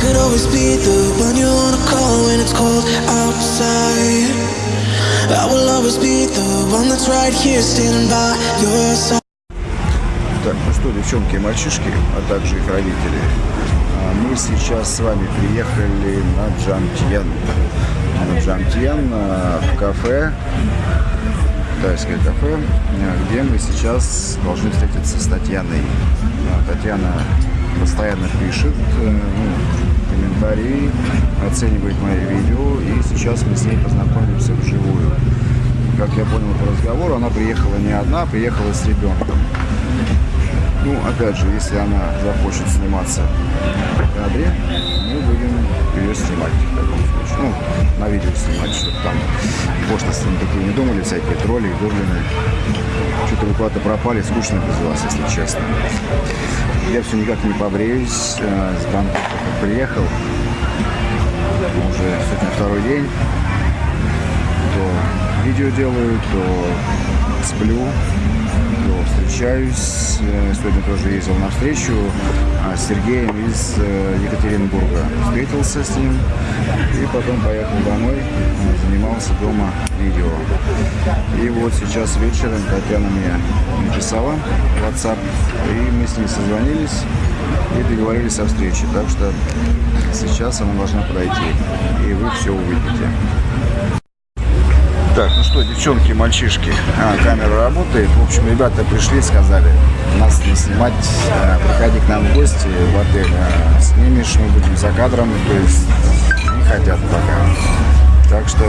could always be the one you wanna call when it's cold outside. I will always be the one that's right here standing by your side. Так, ну что, девчонки и мальчишки, а также их родители, а, мы сейчас с вами приехали на Джамтьян. На Джамтьян а, в кафе, тайское кафе, а, где мы сейчас должны встретиться с Татьяной. Татьяна постоянно пишет э, ну, комментарии, оценивает мои видео, и сейчас мы с ней познакомимся вживую. Как я понял по разговору, она приехала не одна, а приехала с ребенком. Ну, опять же, если она захочет сниматься в кадре, мы будем ее снимать в таком случае. Ну, на видео снимать, чтобы там пошлости такие не думали, всякие тролли, гоблины. Что-то вы куда-то пропали, скучно без вас, если честно. Я все никак не побреюсь. э, С как приехал. Уже сегодня второй день. То видео делаю, то сплю, то встречаюсь. Э, Сегодня тоже ездил на встречу а, с Сергеем из э, Екатеринбурга. Встретился с ним и потом поехал домой, занимался дома видео. И вот сейчас вечером Татьяна мне написала в WhatsApp, и мы с ней созвонились и договорились о встрече. Так что сейчас она должна подойти, и вы все увидите. Так, ну что, девчонки, мальчишки, а, камера работает. В общем, ребята пришли, сказали, нас не снимать, а, приходи к нам в гости в отель, а, снимешь, мы будем за кадром, то есть не хотят пока. Так что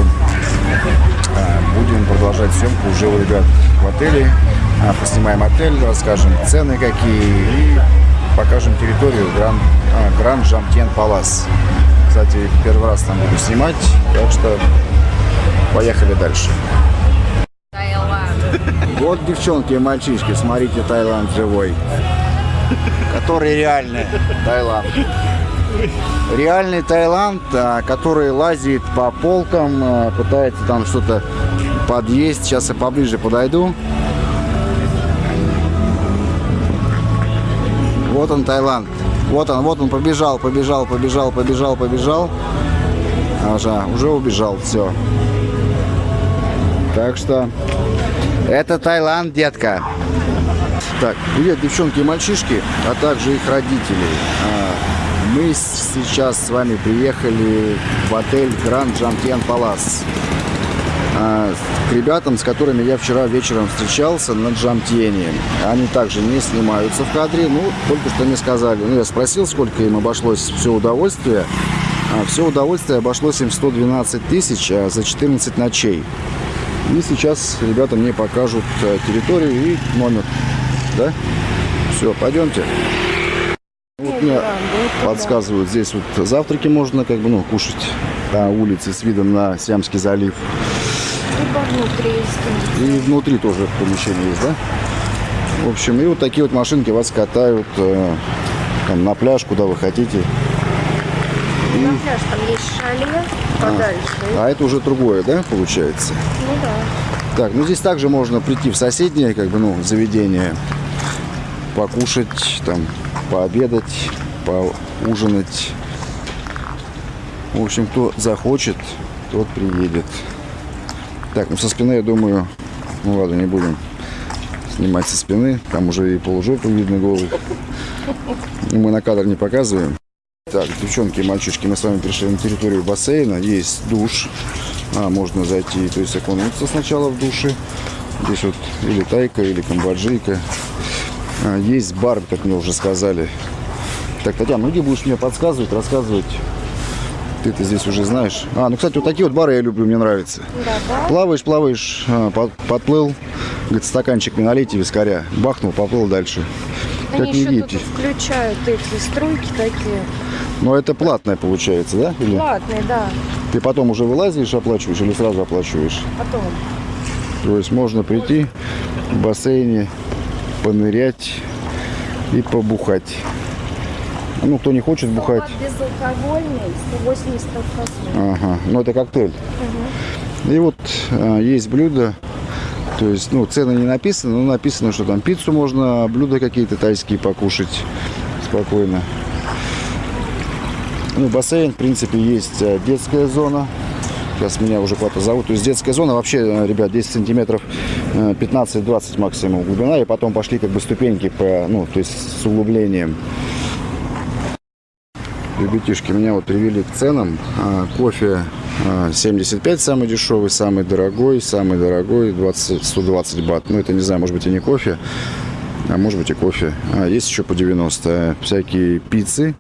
а, будем продолжать съемку уже у ребят в отеле, А, поснимаем отель, расскажем цены какие и покажем территорию Гран, а, Гран Жамтьен Палас. Кстати, первый раз там буду снимать, так что Поехали дальше. Вот, девчонки и мальчишки, смотрите, Таиланд живой. Который реальный Таиланд. Реальный Таиланд, а, который лазит по полкам, а, пытается там что-то подъесть. Сейчас я поближе подойду. Вот он, Таиланд. Вот он, вот он, побежал, побежал, побежал, побежал, побежал. Ага, уже убежал, все. Так что это Таиланд, детка. Так, привет, девчонки и мальчишки, а также их родители. А, Мы сейчас с вами приехали в отель Гранд Жамтьян Палас. А, К ребятам, с которыми я вчера вечером встречался на Джамтьене. Они также не снимаются в кадре, ну, только что мне сказали. Ну, я спросил, сколько им обошлось все удовольствие. А, Все удовольствие обошлось им 112 тысяч за 14 ночей. И сейчас ребята мне покажут э, территорию и номер. Да? Все, пойдемте. Вот мне подсказывают, здесь вот завтраки можно как бы, ну, кушать на улице с видом на Сиамский залив. И внутри тоже помещение есть, да? В общем, и вот такие вот машинки вас катают э, на пляж, куда вы хотите. На пляж там есть шале подальше. А это уже другое, да, получается? Ну да. Так, ну здесь также можно прийти в соседнее, как бы, ну, заведение, покушать, там, пообедать, поужинать. В общем, кто захочет, тот приедет. Так, ну со спины, я думаю, ну ладно, не будем снимать со спины, там уже и полужопы видно голых. Мы на кадр не показываем. Так, девчонки и мальчишки, мы с вами пришли на территорию бассейна. Есть душ. А, можно зайти, то есть окунуться сначала в душе. Здесь вот или тайка, или камбоджийка. А, есть бар, как мне уже сказали. Так, Татьяна, ну где будешь мне подсказывать, рассказывать? Ты это здесь уже знаешь. А, ну, кстати, вот такие вот бары я люблю, мне нравится. Да, да. Плаваешь, плаваешь, а, под- подплыл, говорит, стаканчик мне налейте вискаря. Бахнул, поплыл дальше. Они Как еще тут включают эти струйки такие. Но это платное получается, да? Или Платные, да. ты потом уже вылазишь, оплачиваешь или сразу оплачиваешь? Потом. То есть можно прийти в бассейне, понырять и побухать. Ну, кто не хочет бухать, Безалкогольный, 180 алкоголь. ага, ну это коктейль. И вот а, есть блюда, то есть, ну, цены не написаны, но написано, что там пиццу можно, блюда какие-то тайские покушать спокойно. Ну, бассейн, в принципе, есть э, детская зона. Сейчас меня уже куда-то зовут. То есть детская зона вообще, э, ребят, 10 сантиметров, э, 15-20 максимум глубина. И потом пошли как бы ступеньки по, ну, то есть с углублением. Ребятишки, меня вот привели к ценам. А, кофе а, 75 самый дешевый, самый дорогой, самый дорогой 20, 120 бат. Ну, это не знаю, может быть и не кофе, а может быть и кофе. А, есть еще по 90. Всякие пиццы,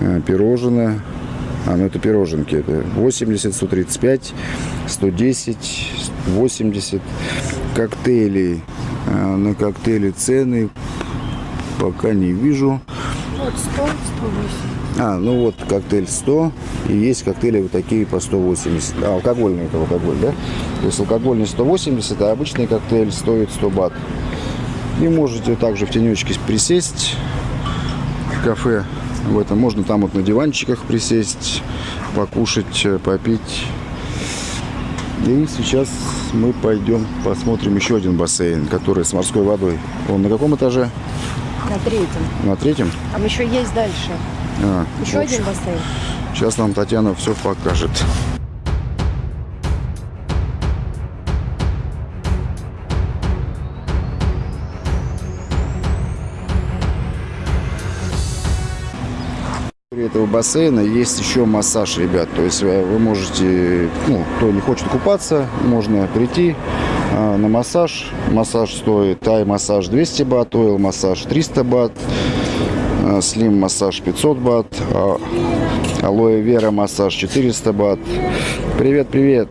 а, пирожные. А, ну это пироженки. Это 80, 135, 110, 80. Коктейли. А, на коктейли цены пока не вижу. Вот 100, 108. А, ну вот коктейль 100, и есть коктейли вот такие по 180. А, алкогольный это алкоголь, да? То есть алкогольный 180, а обычный коктейль стоит 100 бат. И можете также в тенечке присесть в кафе. В этом можно там вот на диванчиках присесть, покушать, э, попить. И сейчас мы пойдем посмотрим еще один бассейн, который с морской водой. Он на каком этаже? На третьем. На третьем? Там еще есть дальше. А, Еще общем, один бассейн. Сейчас нам Татьяна все покажет. При этого бассейна есть еще массаж, ребят. То есть э, вы можете, ну, кто не хочет купаться, можно прийти а, на массаж. Массаж стоит тай-массаж 200 бат, ойл-массаж 300 бат, слим-массаж 500 бат, а алоэ вера массаж 400 бат. Привет, привет.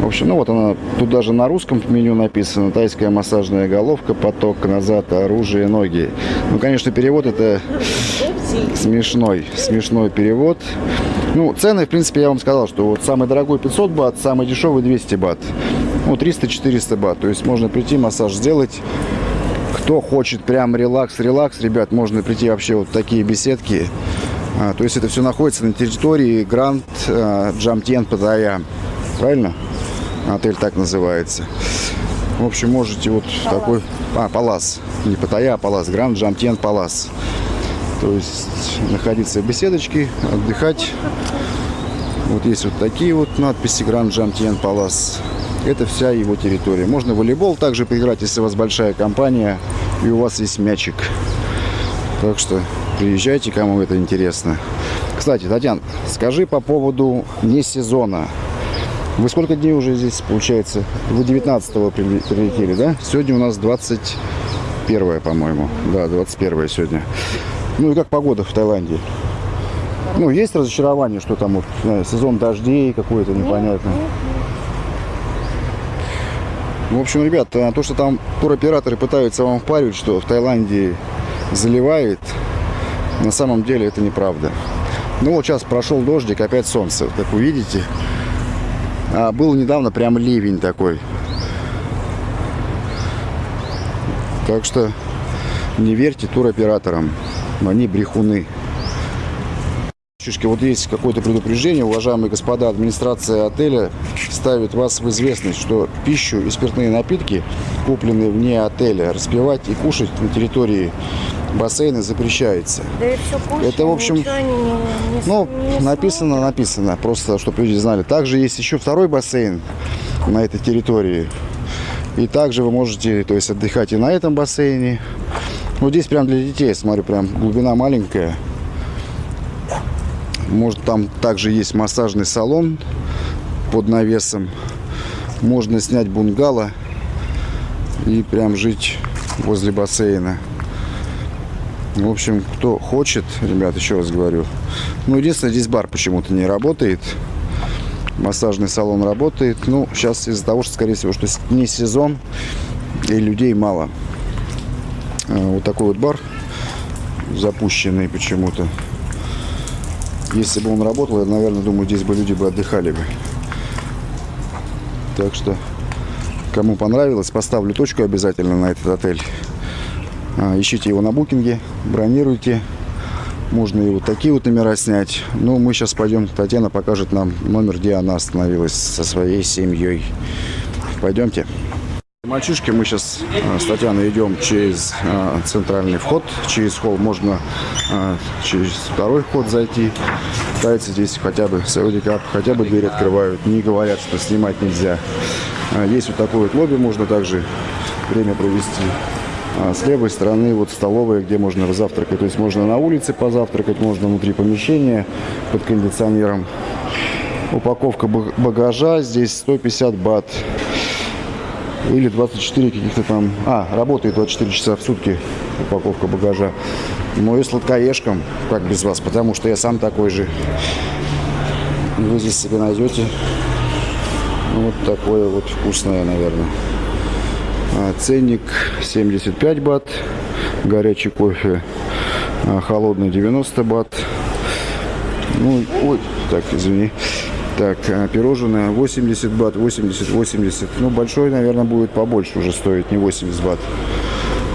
В общем, ну вот она, тут даже на русском меню написано. Тайская массажная головка, поток назад, оружие, ноги. Ну, конечно, перевод это смешной, смешной перевод. Ну, цены, в принципе, я вам сказал, что вот самый дорогой 500 бат, самый дешевый 200 бат. Ну, 300-400 бат. То есть можно прийти, массаж сделать. Кто хочет прям релакс, релакс, ребят, можно прийти вообще вот такие беседки. А, то есть это все находится на территории Гранд а, Джамтьен Паттайя. Правильно? Отель так называется. В общем, можете вот в такой... А, Палас. Не Паттайя, а Палас. Гранд Джамтьен Палас. То есть находиться в беседочке, отдыхать. Вот есть вот такие вот надписи Гранд Джамтьен Палас. Это вся его территория. Можно волейбол также поиграть, если у вас большая компания и у вас есть мячик. Так что приезжайте, кому это интересно. Кстати, Татьяна, скажи по поводу не сезона. Вы сколько дней уже здесь, получается? Вы 19-го прилетели, да? Сегодня у нас 21 по-моему. Да, 21 сегодня. Ну и как погода в Таиланде? Ну, есть разочарование, что там вот, знаю, сезон дождей какой-то непонятный. В общем, ребят, а то, что там туроператоры пытаются вам впаривать, что в Таиланде заливает, на самом деле это неправда. Ну вот сейчас прошел дождик, опять солнце, как вы видите. А был недавно прям ливень такой. Так что не верьте туроператорам, они брехуны. Чушки, вот есть какое-то предупреждение, уважаемые господа, администрация отеля ставит вас в известность, что пищу и спиртные напитки, купленные вне отеля, распивать и кушать на территории бассейна запрещается. Да и все Это, в общем, не, не, Ну, не написано, написано, просто чтобы люди знали. Также есть еще второй бассейн на этой территории. И также вы можете, то есть, отдыхать и на этом бассейне. Вот здесь прям для детей, смотрю, прям глубина маленькая. Может, там также есть массажный салон под навесом. Можно снять бунгало и прям жить возле бассейна. В общем, кто хочет, ребят, еще раз говорю. Ну, единственное, здесь бар почему-то не работает. Массажный салон работает. Ну, сейчас из-за того, что, скорее всего, что не сезон и людей мало. А, Вот такой вот бар запущенный почему-то. Если бы он работал, я, наверное, думаю, здесь бы люди бы отдыхали бы. Так что, кому понравилось, поставлю точку обязательно на этот отель. А, Ищите его на букинге, бронируйте. Можно и вот такие вот номера снять. Ну, мы сейчас пойдем, Татьяна покажет нам номер, где она остановилась со своей семьей. Пойдемте. Мальчишки, мы сейчас с Татьяной идем через э, центральный вход, через холл можно э, через второй вход зайти. Китайцы здесь хотя бы с Audi хотя бы дверь открывают, не говорят, что снимать нельзя. Э, Есть вот такой вот лобби, можно также время провести. А с левой стороны вот столовая, где можно завтракать. То есть можно на улице позавтракать, можно внутри помещения под кондиционером. Упаковка баг- багажа здесь 150 бат. Или 24 каких-то там... А, работает 24 часа в сутки упаковка багажа. Ну и сладкоежкам, как без вас, потому что я сам такой же. Вы здесь себе найдете ну, вот такое вот вкусное, наверное. А, Ценник 75 бат, горячий кофе а, холодный 90 бат. Ну, ой, так, извини. Так, а, пирожное 80 бат, 80, 80. Ну, большой, наверное, будет побольше уже стоить, не 80 бат.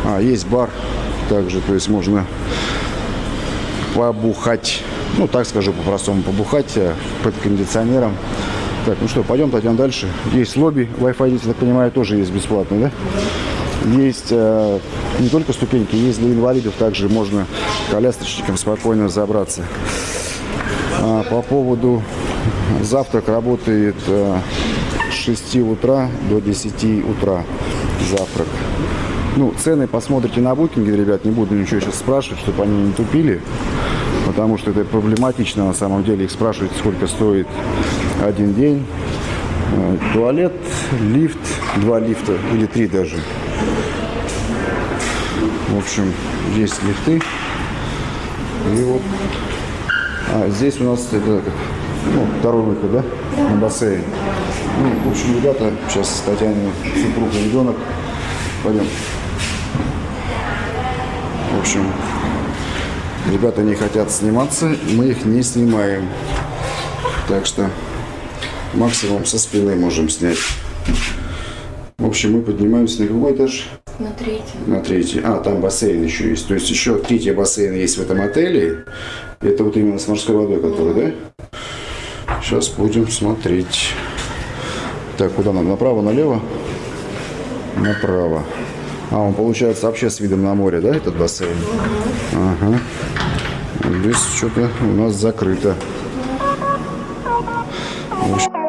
А, есть бар также, то есть можно побухать. Ну, так скажу по-простому, побухать э, под кондиционером. Так, ну что, пойдем, Татьяна, дальше. Есть лобби, Wi-Fi здесь, я так понимаю, тоже есть бесплатный, да? Есть э, не только ступеньки, есть для инвалидов, также можно колясочникам спокойно забраться. А, по поводу завтрак работает э, с 6 утра до 10 утра завтрак. Ну, цены посмотрите на букинге, ребят, не буду ничего сейчас спрашивать, чтобы они не тупили, потому что это проблематично на самом деле, их спрашивать, сколько стоит один день. Э, Туалет, лифт, два лифта или три даже. В общем, есть лифты. И вот а, здесь у нас это ну, второй выход, да? На бассейн. Ну, в общем, ребята, сейчас Татьяне супруг и ребенок. Пойдем. В общем, ребята не хотят сниматься, мы их не снимаем. Так что максимум со спины можем снять. В общем, мы поднимаемся на какой этаж? На третьем. На третий. А, там бассейн еще есть. То есть еще третий бассейн есть в этом отеле. Это вот именно с морской водой, который, да? Сейчас будем смотреть. Так, куда нам? Направо, налево? Направо. А, он получается вообще с видом на море, да, этот бассейн? Ага. Здесь что-то у нас закрыто. В общем,